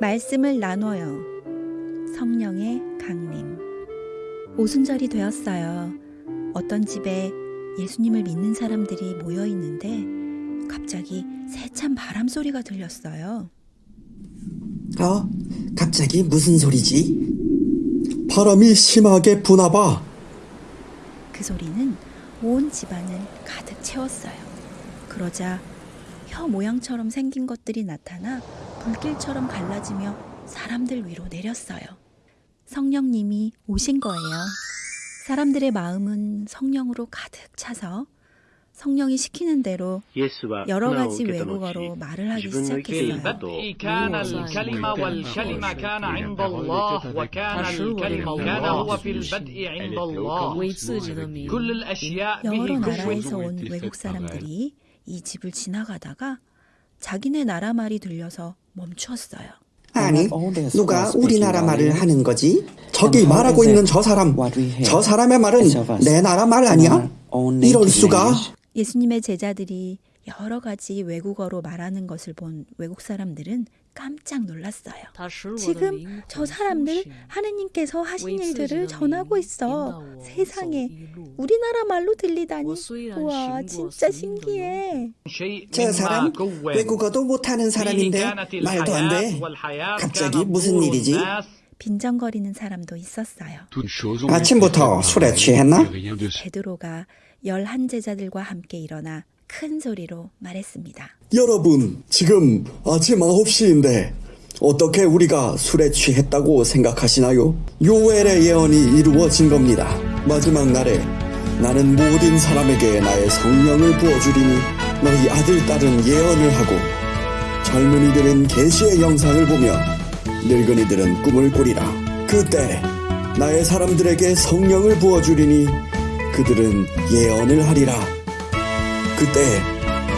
말씀을 나눠요. 성령의 강림. 오순절이 되었어요. 어떤 집에 예수님을 믿는 사람들이 모여 있는데 갑자기 세찬 바람 소리가 들렸어요. 어? 갑자기 무슨 소리지? 바람이 심하게 부나 봐. 그 소리는 온 집안을 가득 채웠어요. 그러자 혀 모양처럼 생긴 것들이 나타나 불길처럼 갈라지며 사람들 위로 내렸어요. 성령님이 오신 거예요. 사람들의 마음은 성령으로 가득 차서 성령이 시키는 대로 여러 가지 외국어로 말을 하기 시작했어요. 여러 나라에서 온 외국 사람들이 이 집을 지나가다가 자기네 나라 말이 들려서 멈추었어요. 아니, 누가 우리나라 말을 하는 거지? 저기 말하고 있는 저 사람, 저 사람의 말은 내 나라 말 아니야? 이럴 수가? 예수님의 제자들이 여러 가지 외국어로 말하는 것을 본 외국 사람들은 깜짝 놀랐어요. 지금 저 사람들 하느님께서 하신 일들을 전하고 있어. 세상에 우리나라 말로 들리다니. 와 진짜 신기해. 저 사람 외국어도 못하는 사람인데 말도 안 돼. 갑자기 무슨 일이지? 빈정거리는 사람도 있었어요. 아침부터 술에 취했나? 베드로가 열한 제자들과 함께 일어나 큰 소리로 말했습니다. 여러분, 지금 아침 9시인데 어떻게 우리가 술에 취했다고 생각하시나요? 요엘의 예언이 이루어진 겁니다. 마지막 날에 나는 모든 사람에게 나의 성령을 부어주리니 너희 아들 딸은 예언을 하고 젊은이들은 계시의 영상을 보며 늙은이들은 꿈을 꾸리라. 그때 나의 사람들에게 성령을 부어주리니 그들은 예언을 하리라. 그때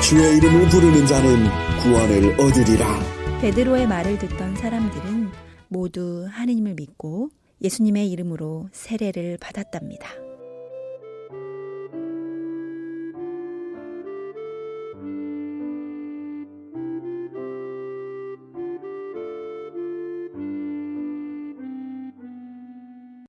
주의 이름을 부르는 자는 구원을 얻으리라. 베드로의 말을 듣던 사람들은 모두 하느님을 믿고 예수님의 이름으로 세례를 받았답니다.